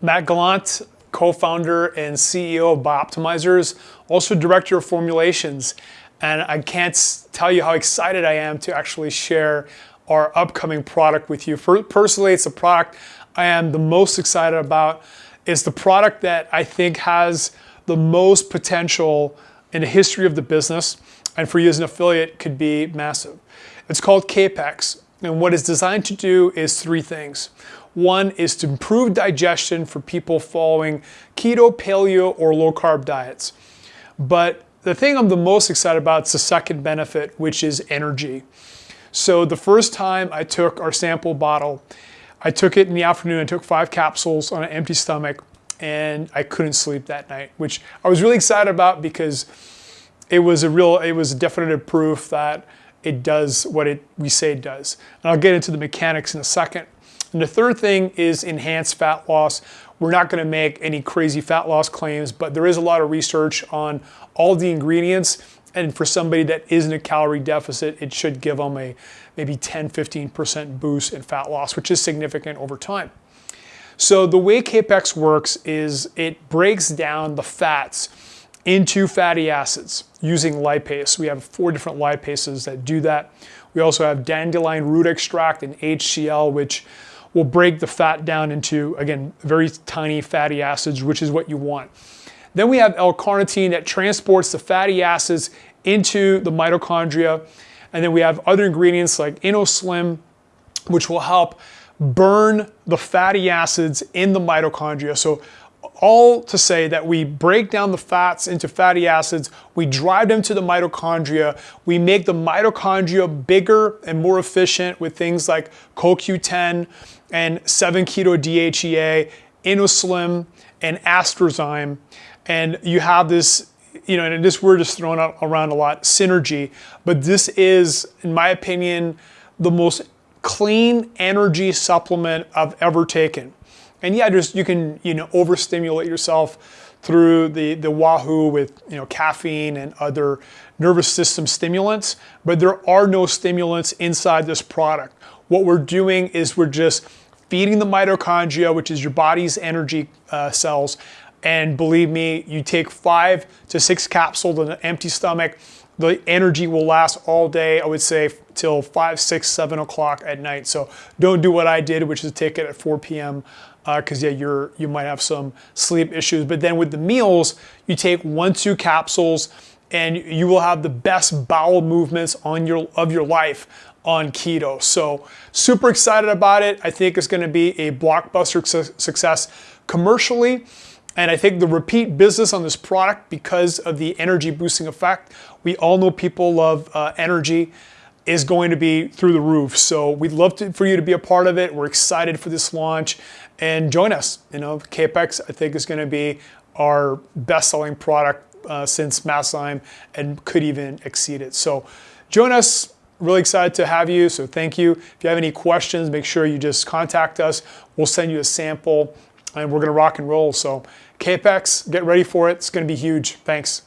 Matt Gallant, co-founder and CEO of Bioptimizers, also director of formulations. And I can't tell you how excited I am to actually share our upcoming product with you. For, personally, it's a product I am the most excited about. It's the product that I think has the most potential in the history of the business, and for you as an affiliate could be massive. It's called Kapex, and what it's designed to do is three things. One is to improve digestion for people following keto, paleo, or low carb diets. But the thing I'm the most excited about is the second benefit, which is energy. So the first time I took our sample bottle, I took it in the afternoon, I took five capsules on an empty stomach, and I couldn't sleep that night, which I was really excited about because it was a real, it was a definitive proof that it does what it we say it does. And I'll get into the mechanics in a second. And the third thing is enhanced fat loss. We're not going to make any crazy fat loss claims, but there is a lot of research on all the ingredients. And for somebody that is in a calorie deficit, it should give them a maybe 10, 15% boost in fat loss, which is significant over time. So the way Kapex works is it breaks down the fats into fatty acids using lipase. We have four different lipases that do that. We also have dandelion root extract and HCl, which will break the fat down into, again, very tiny fatty acids, which is what you want. Then we have L-carnitine that transports the fatty acids into the mitochondria. And then we have other ingredients like InnoSlim, which will help burn the fatty acids in the mitochondria. So all to say that we break down the fats into fatty acids, we drive them to the mitochondria, we make the mitochondria bigger and more efficient with things like CoQ10 and 7-keto DHEA, InnoSlim, and Astrozyme. And you have this, you know, and this word is thrown around a lot, synergy, but this is, in my opinion, the most clean energy supplement I've ever taken. And yeah, just you can you know overstimulate yourself through the the Wahoo with you know caffeine and other nervous system stimulants, but there are no stimulants inside this product. What we're doing is we're just feeding the mitochondria, which is your body's energy uh, cells. And believe me, you take five to six capsules on an empty stomach, the energy will last all day, I would say till five, six, seven o'clock at night. So don't do what I did, which is take it at 4 p.m because uh, yeah, you're you might have some sleep issues. But then with the meals, you take one, two capsules, and you will have the best bowel movements on your of your life on keto. So super excited about it. I think it's going to be a blockbuster su success commercially. And I think the repeat business on this product because of the energy boosting effect. We all know people love uh, energy is going to be through the roof. So we'd love to, for you to be a part of it. We're excited for this launch and join us. You know, Kapex I think is going to be our best-selling product uh, since Masszyme and could even exceed it. So join us. Really excited to have you. So thank you. If you have any questions, make sure you just contact us. We'll send you a sample and we're going to rock and roll. So Kapex, get ready for it. It's going to be huge. Thanks.